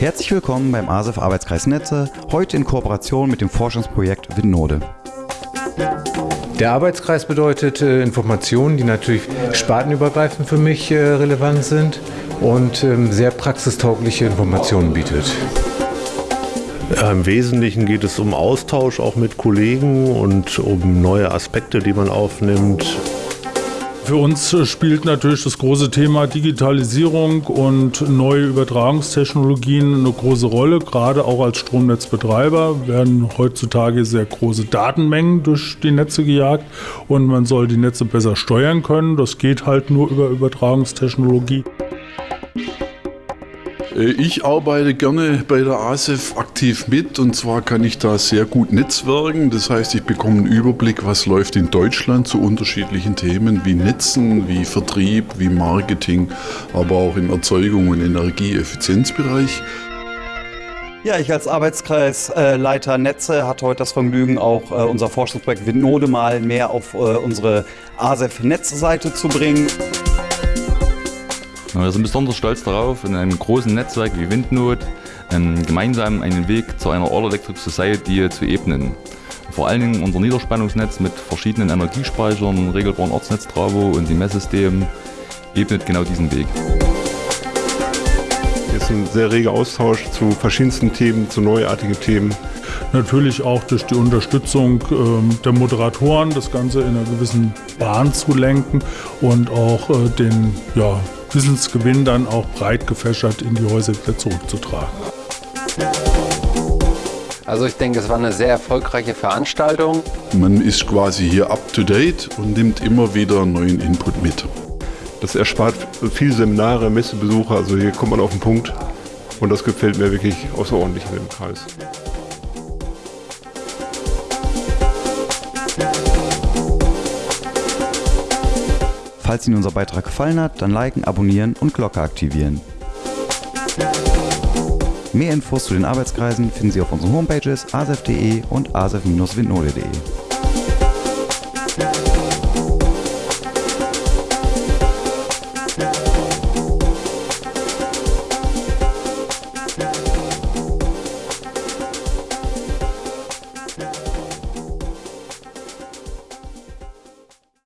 Herzlich willkommen beim ASEF Arbeitskreis Netze, heute in Kooperation mit dem Forschungsprojekt Windnode. Der Arbeitskreis bedeutet äh, Informationen, die natürlich spartenübergreifend für mich äh, relevant sind und ähm, sehr praxistaugliche Informationen bietet. Im Wesentlichen geht es um Austausch auch mit Kollegen und um neue Aspekte, die man aufnimmt. Für uns spielt natürlich das große Thema Digitalisierung und neue Übertragungstechnologien eine große Rolle. Gerade auch als Stromnetzbetreiber werden heutzutage sehr große Datenmengen durch die Netze gejagt und man soll die Netze besser steuern können. Das geht halt nur über Übertragungstechnologie. Äh, ich arbeite gerne bei der ASEF aktiv mit und zwar kann ich da sehr gut netzwerken. Das heißt, ich bekomme einen Überblick, was läuft in Deutschland zu unterschiedlichen Themen wie Netzen, wie Vertrieb, wie Marketing, aber auch im Erzeugung und Energieeffizienzbereich. Ja, ich als Arbeitskreisleiter Netze hatte heute das Vergnügen, auch äh, unser Forschungsprojekt Windnode mal mehr auf äh, unsere ASEF-Netzseite zu bringen. Wir sind besonders stolz darauf, in einem großen Netzwerk wie Windnot ähm, gemeinsam einen Weg zu einer All Electric Society zu ebnen. Vor allen Dingen unser Niederspannungsnetz mit verschiedenen Energiespeichern, regelbaren Ortsnetz Travo und dem Messsystem ebnet genau diesen Weg. Es ist ein sehr reger Austausch zu verschiedensten Themen, zu neuartigen Themen. Natürlich auch durch die Unterstützung ähm, der Moderatoren das Ganze in einer gewissen Bahn zu lenken und auch äh, den ja, Wissensgewinn dann auch breit gefächert in die Häuser wieder zurückzutragen. Also ich denke, es war eine sehr erfolgreiche Veranstaltung. Man ist quasi hier up-to-date und nimmt immer wieder neuen Input mit. Das erspart viele Seminare, Messebesucher, also hier kommt man auf den Punkt und das gefällt mir wirklich außerordentlich in dem Kreis. Falls Ihnen unser Beitrag gefallen hat, dann liken, abonnieren und Glocke aktivieren. Mehr Infos zu den Arbeitskreisen finden Sie auf unseren Homepages asef.de und asef-windnode.de.